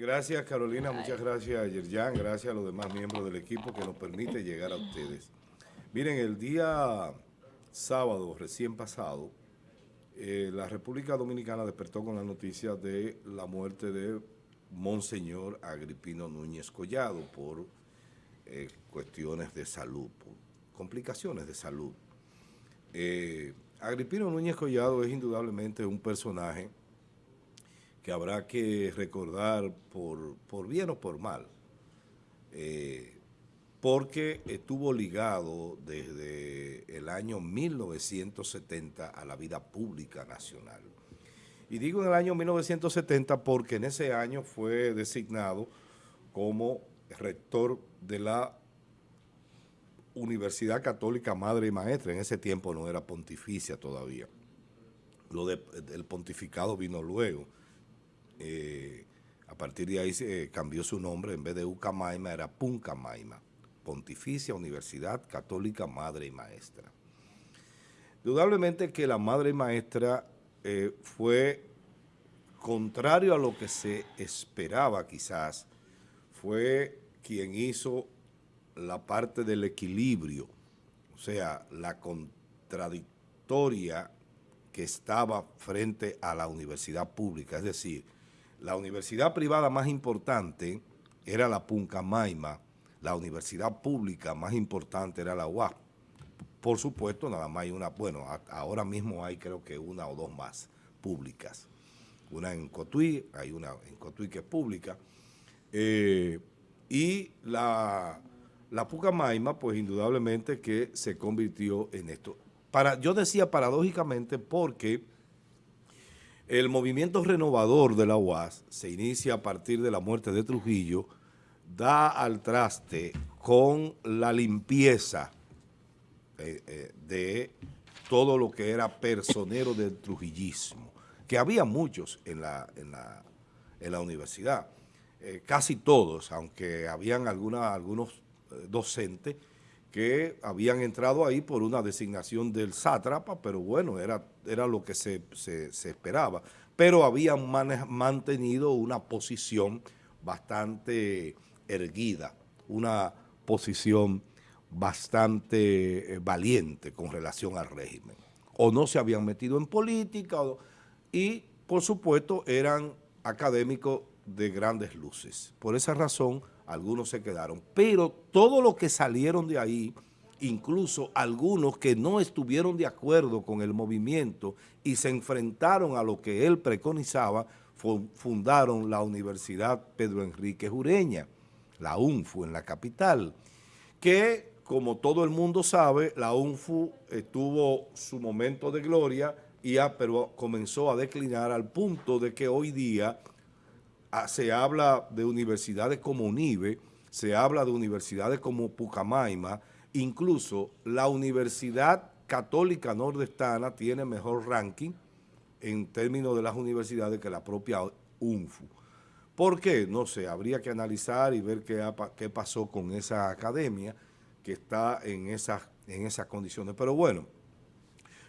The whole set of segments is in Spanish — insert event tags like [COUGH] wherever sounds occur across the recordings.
gracias Carolina, muchas gracias Yerjan, gracias a los demás miembros del equipo que nos permite llegar a ustedes. Miren, el día sábado recién pasado, eh, la República Dominicana despertó con la noticia de la muerte de Monseñor Agripino Núñez Collado por eh, cuestiones de salud, por complicaciones de salud. Eh, Agripino Núñez Collado es indudablemente un personaje que habrá que recordar por, por bien o por mal, eh, porque estuvo ligado desde el año 1970 a la vida pública nacional. Y digo en el año 1970 porque en ese año fue designado como rector de la Universidad Católica Madre y Maestra. En ese tiempo no era pontificia todavía. Lo del pontificado vino luego. Eh, a partir de ahí se cambió su nombre, en vez de Ucamaima era Puncamaima, Pontificia Universidad Católica Madre y Maestra. Indudablemente que la Madre y Maestra eh, fue contrario a lo que se esperaba quizás, fue quien hizo la parte del equilibrio, o sea, la contradictoria que estaba frente a la universidad pública, es decir, la universidad privada más importante era la Puncamaima, la universidad pública más importante era la UAP. Por supuesto, nada más hay una, bueno, ahora mismo hay creo que una o dos más públicas. Una en Cotuí, hay una en Cotuí que es pública. Eh, y la, la Pucamaima, pues indudablemente que se convirtió en esto. Para, yo decía paradójicamente porque el movimiento renovador de la UAS se inicia a partir de la muerte de Trujillo, da al traste con la limpieza eh, eh, de todo lo que era personero del trujillismo, que había muchos en la, universidad, eh, casi todos, aunque habían algunos docentes que habían entrado ahí por una designación del sátrapa, pero bueno, era, era lo que se, esperaba. Pero habían mantenido una posición bastante erguida, una posición bastante eh, valiente con relación al régimen. O no se habían metido en política, y por supuesto eran académicos de grandes luces. Por esa razón algunos se quedaron, pero todos los que salieron de ahí, incluso algunos que no estuvieron de acuerdo con el movimiento y se enfrentaron a lo que él preconizaba, fundaron la Universidad Pedro Enrique Jureña, la UNFU en la capital, que como todo el mundo sabe, la UNFU tuvo su momento de gloria, y pero comenzó a declinar al punto de que hoy día se habla de universidades como UNIBE, se habla de universidades como Pucamaima, incluso la Universidad Católica Nordestana tiene mejor ranking en términos de las universidades que la propia UNFU. ¿Por qué? No sé, habría que analizar y ver qué, pasó con esa academia que está en esas condiciones. Pero bueno,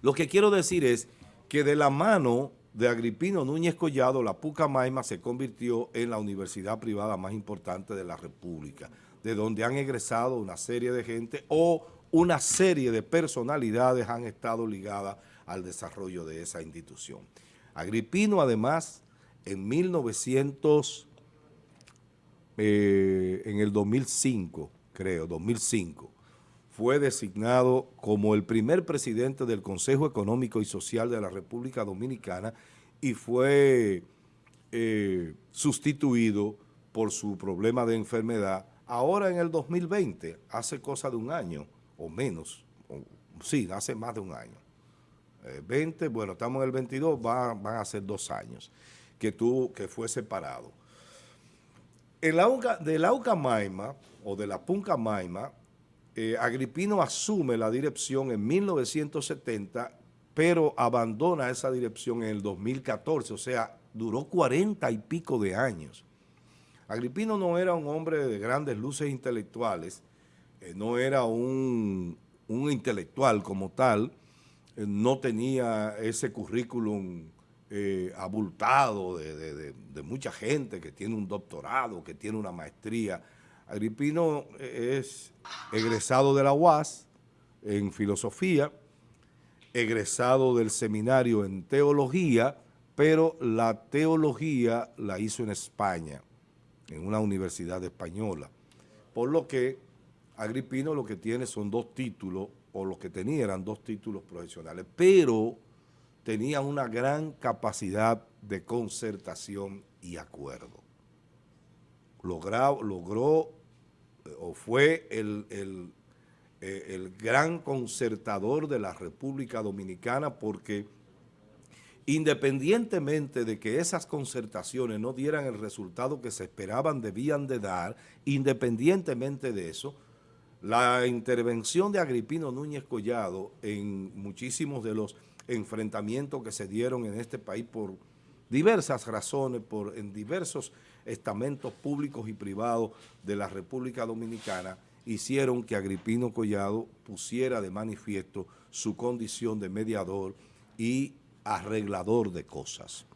lo que quiero decir es que de la mano de Agripino Núñez Collado, la Pucamaima se convirtió en la universidad privada más importante de la República, de donde han egresado una serie de gente o una serie de personalidades han estado ligadas al desarrollo de esa institución. Agripino, además, en 1900, eh, en el 2005, creo, 2005, fue designado como el primer presidente del Consejo Económico y Social de la República Dominicana y fue eh, sustituido por su problema de enfermedad ahora en el 2020, hace cosa de un año o menos, sí, hace más de un año. 20, eh, bueno, estamos en el 22, van a ser dos años que, tuvo, que fue separado. El de la Ucamaima o de la Puncamaima eh, Agripino asume la dirección en 1970, pero abandona esa dirección en el 2014, o sea, duró cuarenta y pico de años. Agripino no era un hombre de grandes luces intelectuales, eh, no era un, intelectual como tal, eh, no tenía ese currículum abultado de, mucha gente que tiene un doctorado, que tiene una maestría. Agripino es egresado de la UAS en filosofía, egresado del seminario en teología, pero la teología la hizo en España, en una universidad española. Por lo que Agripino lo que tiene son dos títulos, o lo que tenía eran dos títulos profesionales, pero tenía una gran capacidad de concertación y acuerdo. logró eh, o fue el, el, eh, el gran concertador de la República Dominicana porque independientemente de que esas concertaciones no dieran el resultado que se esperaban debían de dar, independientemente de eso, la intervención de Agripino Núñez Collado en muchísimos de los enfrentamientos que se dieron en este país por diversas razones, por, en diversos estamentos públicos y privados de la República Dominicana, hicieron que Agripino Collado pusiera de manifiesto su condición de mediador y arreglador de cosas.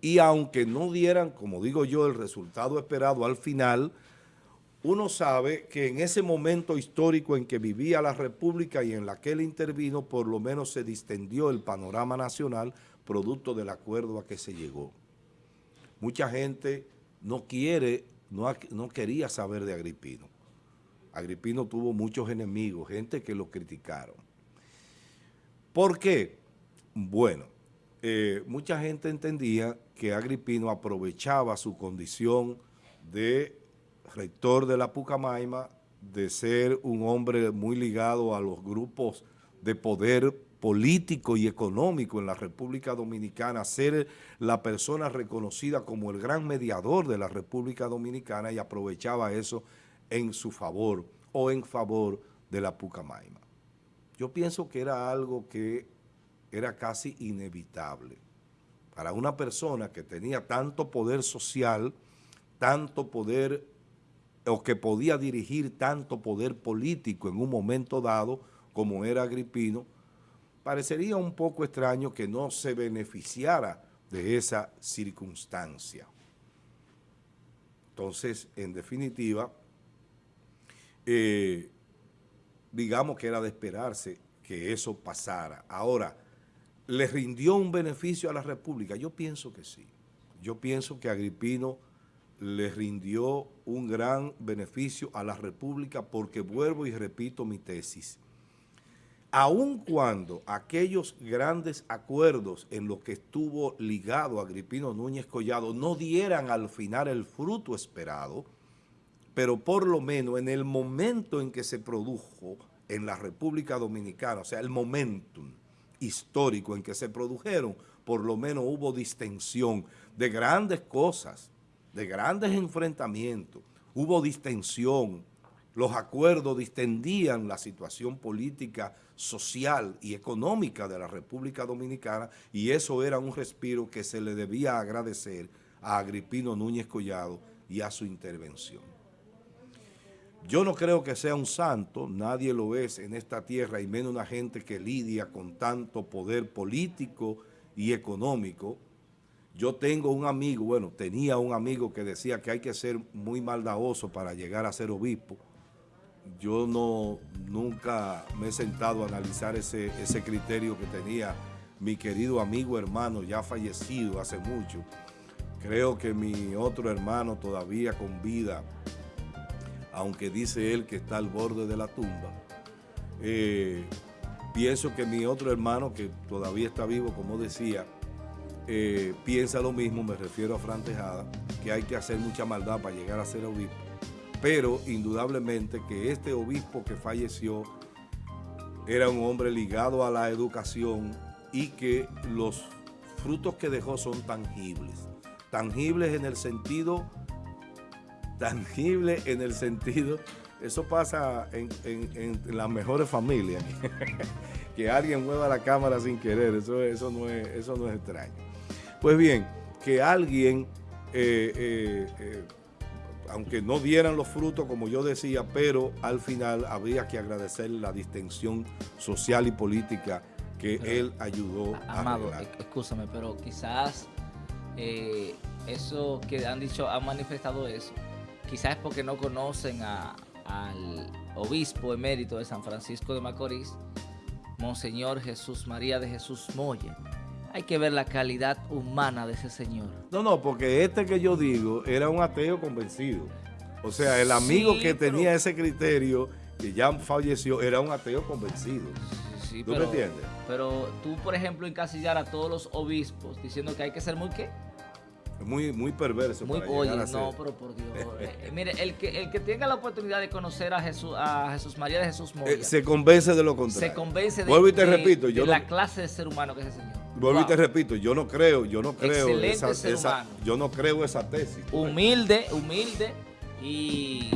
Y aunque no dieran, como digo yo, el resultado esperado al final, uno sabe que en ese momento histórico en que vivía la República y en la que él intervino, por lo menos se distendió el panorama nacional producto del acuerdo a que se llegó. Mucha gente no quiere, no, no quería saber de Agripino. Agripino tuvo muchos enemigos, gente que lo criticaron. ¿Por qué? Bueno, eh, mucha gente entendía que Agripino aprovechaba su condición de rector de la Pucamaima, de ser un hombre muy ligado a los grupos de poder político y económico en la República Dominicana, ser la persona reconocida como el gran mediador de la República Dominicana y aprovechaba eso en su favor o en favor de la Pucamaima. Yo pienso que era algo que era casi inevitable. Para una persona que tenía tanto poder social, tanto poder o que podía dirigir tanto poder político en un momento dado como era Agripino, parecería un poco extraño que no se beneficiara de esa circunstancia. Entonces, en definitiva, eh, digamos que era de esperarse que eso pasara. Ahora, ¿le rindió un beneficio a la República? Yo pienso que sí. Yo pienso que Agripino le rindió un gran beneficio a la República porque vuelvo y repito mi tesis. Aun cuando aquellos grandes acuerdos en los que estuvo ligado Agripino Núñez Collado no dieran al final el fruto esperado, pero por lo menos en el momento en que se produjo en la República Dominicana, o sea, el momentum histórico en que se produjeron, por lo menos hubo distensión de grandes cosas, de grandes enfrentamientos, hubo distensión, los acuerdos distendían la situación política, social y económica de la República Dominicana y eso era un respiro que se le debía agradecer a Agripino Núñez Collado y a su intervención. Yo no creo que sea un santo, nadie lo es en esta tierra y menos una gente que lidia con tanto poder político y económico, yo tengo un amigo, bueno, tenía un amigo que decía que hay que ser muy maldadoso para llegar a ser obispo. Yo no, nunca me he sentado a analizar ese, ese criterio que tenía mi querido amigo hermano, ya fallecido hace mucho. Creo que mi otro hermano todavía con vida, aunque dice él que está al borde de la tumba. Eh, pienso que mi otro hermano, que todavía está vivo, como decía, eh, piensa lo mismo, me refiero a Fran Tejada, que hay que hacer mucha maldad para llegar a ser obispo. Pero indudablemente que este obispo que falleció era un hombre ligado a la educación y que los frutos que dejó son tangibles. Tangibles en el sentido, tangible en el sentido, eso pasa en, las mejores familias, [LAUGHS] que alguien mueva la cámara sin querer, eso, eso, no, es, eso no es extraño. Pues bien, que alguien, eh, eh, eh, aunque no dieran los frutos, como yo decía, pero al final habría que agradecer la distensión social y política que él ayudó a Amado, escúchame, pero quizás eh, eso que han dicho, han manifestado eso, quizás es porque no conocen a- al obispo emérito de San Francisco de Macorís, Monseñor Jesús María de Jesús Moya. Hay que ver la calidad humana de ese señor. No, no, porque este que yo digo era un ateo convencido. O sea, el amigo Sí, que pero- tenía ese criterio, que ya falleció, era un ateo convencido. Sí, sí, ¿Tú me entiendes? Pero tú, por ejemplo, encasillar a todos los obispos diciendo que hay que ser muy qué? Muy, muy perverso. Muy, para oye, ser. no, pero por Dios. Eh, eh, mire, el que, el que tenga la oportunidad de conocer a Jesús, a Jesús María de Jesús Moya, Eh, se convence de lo contrario. se convence de, Vuelvo y te de- repito, de yo no, la clase de ser humano que es ese señor. Vuelvo y te Wow. repito, yo no creo, yo no creo Excelente esa, ser esa- yo no creo esa tesis. Humilde, humilde y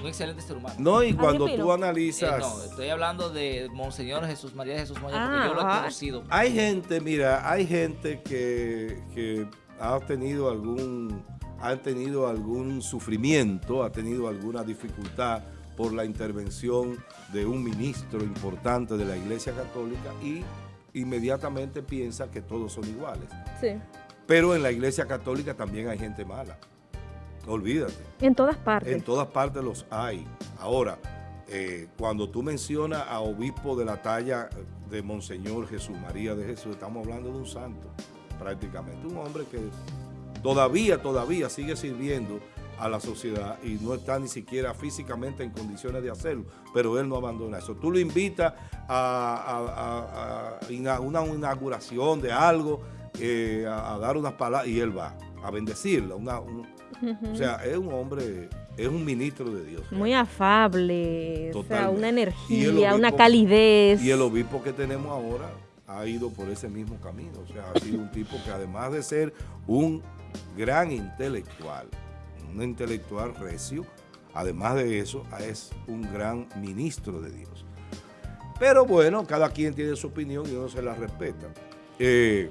un excelente ser humano. No, y cuando tú Eh, analizas, no, estoy hablando de Monseñor Jesús María Jesús Moya, Ah, porque yo lo he conocido. hay gente, mira, hay gente que, que ha tenido algún, ha tenido algún sufrimiento, ha tenido alguna dificultad por la intervención de un ministro importante de la Iglesia Católica y inmediatamente piensa que todos son iguales. Sí. Pero en la Iglesia Católica también hay gente mala. Olvídate. En todas partes. En todas partes los hay. Ahora, eh, cuando tú mencionas a obispo de la talla de Monseñor Jesús María de Jesús, estamos hablando de un santo, prácticamente. Un hombre que todavía, todavía sigue sirviendo a la sociedad y no está ni siquiera físicamente en condiciones de hacerlo, pero él no abandona eso. Tú lo invitas a, a- a- a ina- una inauguración de algo, eh, a, dar unas palabras, y él va a bendecirla. Una, un- o sea, es un hombre, es un ministro de Dios. Muy afable, o sea, una energía, obispo- una calidez. Y el obispo que tenemos ahora ha ido por ese mismo camino. O sea, ha sido un tipo que además de ser un gran intelectual, un intelectual recio, además de eso, es un gran ministro de Dios. Pero bueno, cada quien tiene su opinión y uno se la respeta. Eh,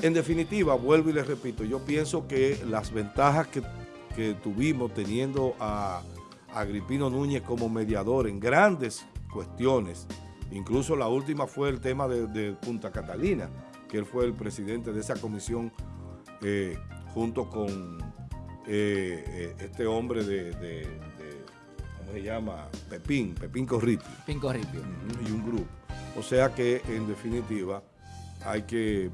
en definitiva, vuelvo y les repito, yo pienso que las ventajas que, que tuvimos teniendo a, Agripino Núñez como mediador en grandes cuestiones, incluso la última fue el tema de, de Punta Catalina, que él fue el presidente de esa comisión eh, junto con eh, eh, este hombre de, de- de- ¿cómo se llama? Pepín, Pepín Corriti. Pinco Ripio. Ujú, y un grupo. O sea que, en definitiva, hay que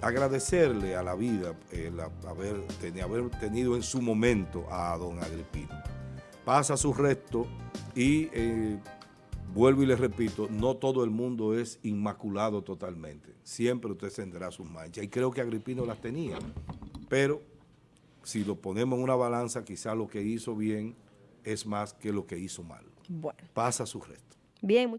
agradecerle a la vida el haber, haber tenido en su momento a don Agripino. Pasa su resto y eh, vuelvo y le repito, no todo el mundo es inmaculado totalmente. Siempre usted tendrá sus manchas. Y creo que Agripino las tenía. Pero si lo ponemos en una balanza, quizá lo que hizo bien es más que lo que hizo mal. Bueno, Pasa su resto. bien.